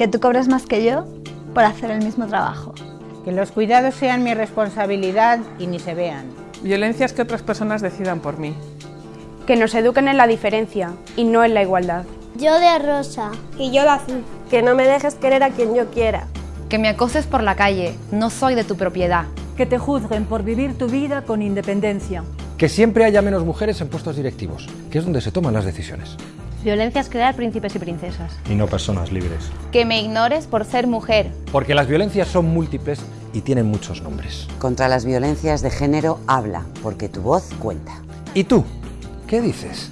Que tú cobres más que yo por hacer el mismo trabajo. Que los cuidados sean mi responsabilidad y ni se vean. Violencias que otras personas decidan por mí. Que nos eduquen en la diferencia y no en la igualdad. Yo de rosa. Y yo de azul. Que no me dejes querer a quien yo quiera. Que me acoses por la calle, no soy de tu propiedad. Que te juzguen por vivir tu vida con independencia. Que siempre haya menos mujeres en puestos directivos, que es donde se toman las decisiones. Violencia es crear príncipes y princesas. Y no personas libres. Que me ignores por ser mujer. Porque las violencias son múltiples y tienen muchos nombres. Contra las violencias de género habla, porque tu voz cuenta. ¿Y tú? ¿Qué dices?